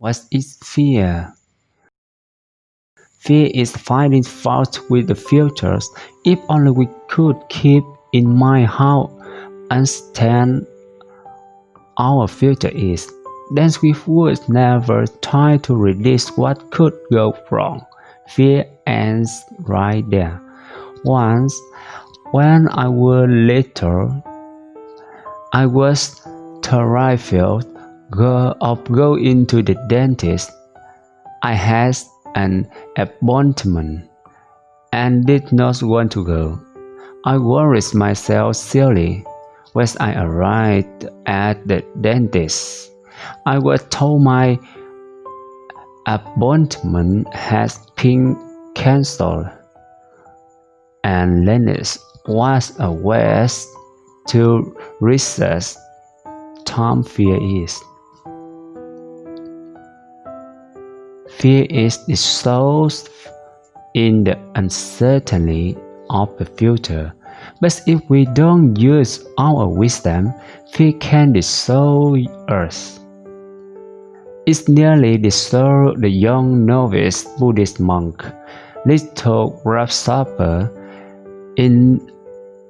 What is fear? Fear is finding fault with the futures. If only we could keep in mind how uncertain our future is, then we would never try to release what could go wrong. Fear ends right there. Once, when I was little, I was terrified of going to the dentist. I had an appointment and did not want to go. I worried myself silly when I arrived at the dentist. I was told my appointment has been cancelled, and Lennox was a waste to research Tom fear is. Fear is dissolved in the uncertainty of the future. But if we don't use our wisdom, fear can dissolve us. It nearly dissolved the young novice Buddhist monk, little grasshopper, in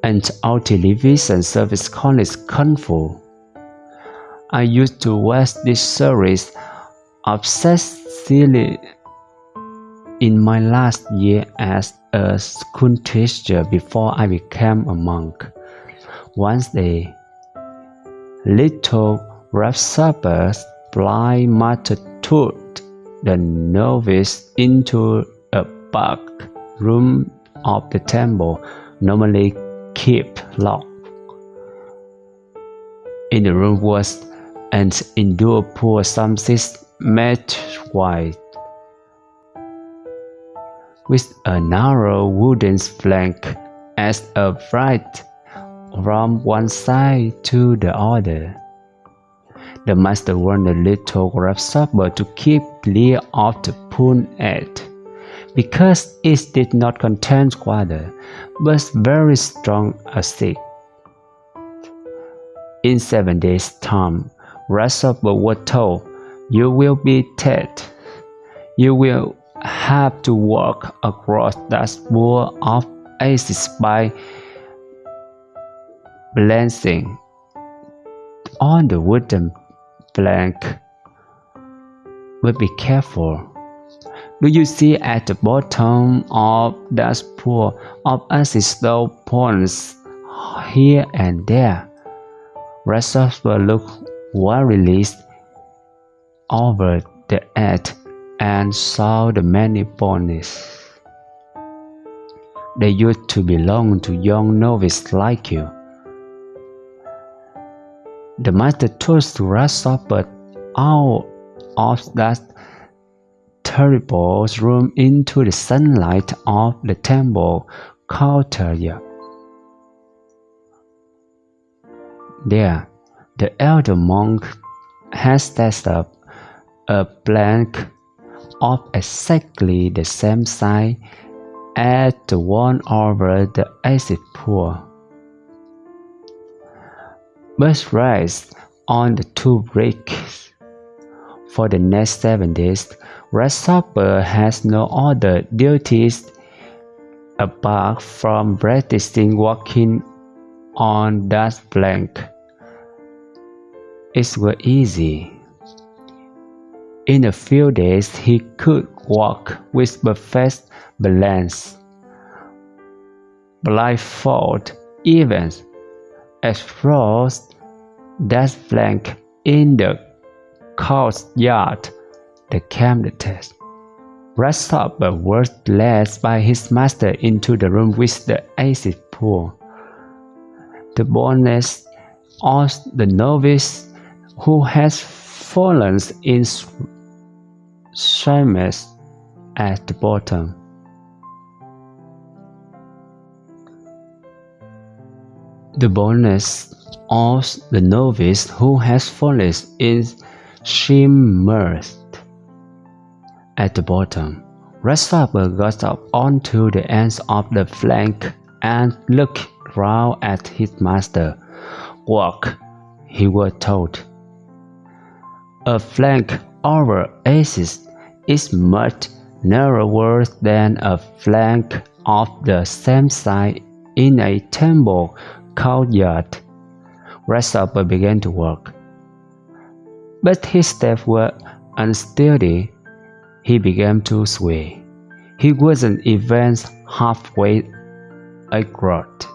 an television service called Kung Fu. I used to watch this series obsessively in my last year as a school teacher before I became a monk. One day, little fly multitude the novice into a back room of the temple, normally kept locked. In the room was an indoor pool some six meters white with a narrow wooden flank as a flight from one side to the other. The master warned the little grasshopper to keep clear of the pool edge, because it did not contain water, but very strong acid. In seven days' time, grasshopper was told, You will be dead. You will have to walk across that pool of acid by balancing on the wooden plank. But be careful. Do you see at the bottom of that pool of slow ponds here and there? Grasshopper look worriedly over the edge and saw the many ponies. They used to belong to young novices like you. The master took Grasshopper out of that terrible room into the sunlight of the temple courtyard. There, the elder monk has set up a blank of exactly the same size as the one over the acid pool. But rest on the two bricks. For the next seven days, Grasshopper has no other duties apart from practicing walking on that plank. It was easy. In a few days he could walk with perfect balance. Blindfold even explores that flank in the courtyard, the candidate. Grasshopper was led by his master into the room with the acid pool. The bonus of the novice who has fallen in Seamus at the bottom. The bonus of the novice who has fallen is shimmers at the bottom. Grasshopper got up onto the ends of the flank and looked round at his master. Walk, he was told. A flank over axis is much narrower than a flank of the same size in a temple courtyard. Grasshopper began to work. But his steps were unsteady. He began to sway. He wasn't even halfway across.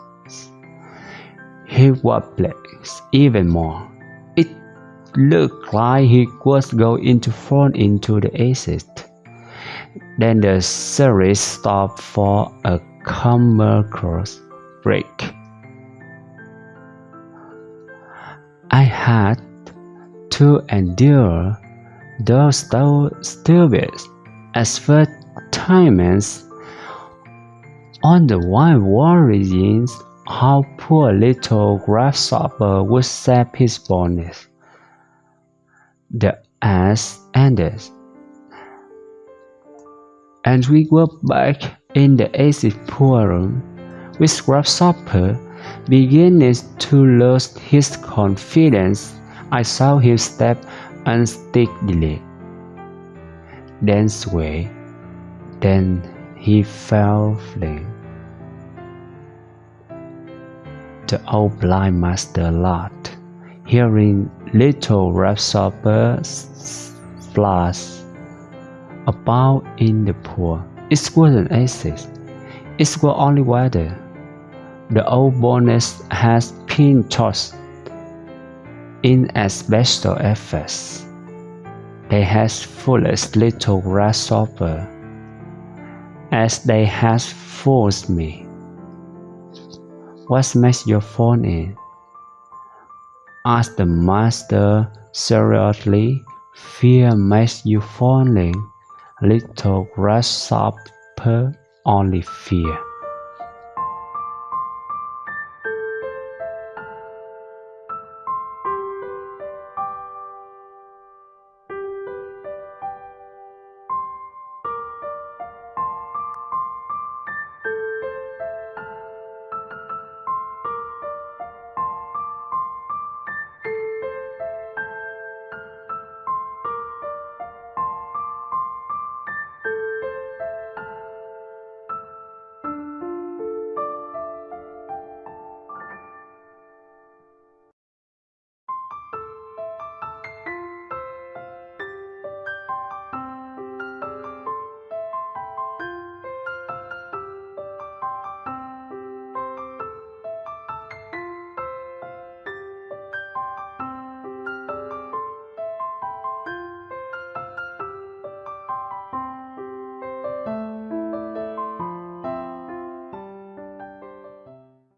He wobbled even more. Looked like he was going to fall into the exit. Then the series stopped for a commercial break. I had to endure those stupid advertisements on the wine worrying how poor little grasshopper would sap his bonus. The ass ended, and we were back in the acid room, with grasshopper beginning to lose his confidence. I saw him step unsteadily, then sway, then he fell flat. The old blind master laughed, hearing little grasshopper splash about in the pool. It wasn't acid, it was only water. The old bonus has been tossed in asbestos efforts. They has foolish little grasshopper, as they has forced me. What makes your phone in? Asked the master seriously. Fear makes you falling, little grasshopper, only fear.